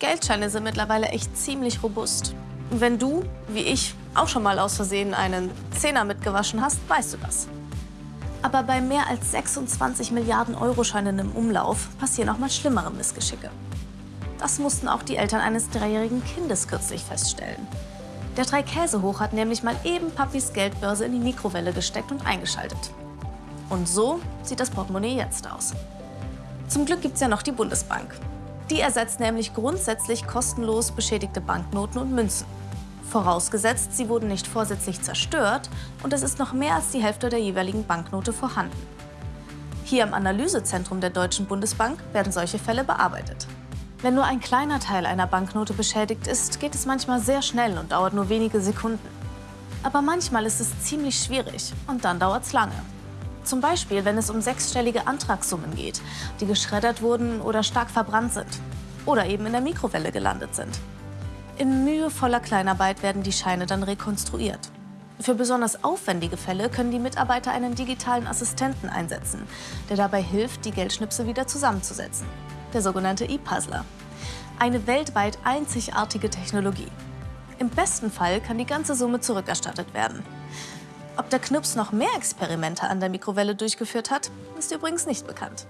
Geldscheine sind mittlerweile echt ziemlich robust. Wenn du, wie ich, auch schon mal aus Versehen einen Zehner mitgewaschen hast, weißt du das. Aber bei mehr als 26 Milliarden Euro-Scheinen im Umlauf passieren auch mal schlimmere Missgeschicke. Das mussten auch die Eltern eines dreijährigen Kindes kürzlich feststellen. Der Drei-Käse-Hoch hat nämlich mal eben Papis Geldbörse in die Mikrowelle gesteckt und eingeschaltet. Und so sieht das Portemonnaie jetzt aus. Zum Glück gibt es ja noch die Bundesbank. Die ersetzt nämlich grundsätzlich kostenlos beschädigte Banknoten und Münzen. Vorausgesetzt, sie wurden nicht vorsätzlich zerstört und es ist noch mehr als die Hälfte der jeweiligen Banknote vorhanden. Hier im Analysezentrum der Deutschen Bundesbank werden solche Fälle bearbeitet. Wenn nur ein kleiner Teil einer Banknote beschädigt ist, geht es manchmal sehr schnell und dauert nur wenige Sekunden. Aber manchmal ist es ziemlich schwierig und dann dauert es lange. Zum Beispiel, wenn es um sechsstellige Antragssummen geht, die geschreddert wurden oder stark verbrannt sind. Oder eben in der Mikrowelle gelandet sind. In mühevoller Kleinarbeit werden die Scheine dann rekonstruiert. Für besonders aufwendige Fälle können die Mitarbeiter einen digitalen Assistenten einsetzen, der dabei hilft, die Geldschnipsel wieder zusammenzusetzen. Der sogenannte E-Puzzler. Eine weltweit einzigartige Technologie. Im besten Fall kann die ganze Summe zurückerstattet werden. Ob der Knips noch mehr Experimente an der Mikrowelle durchgeführt hat, ist übrigens nicht bekannt.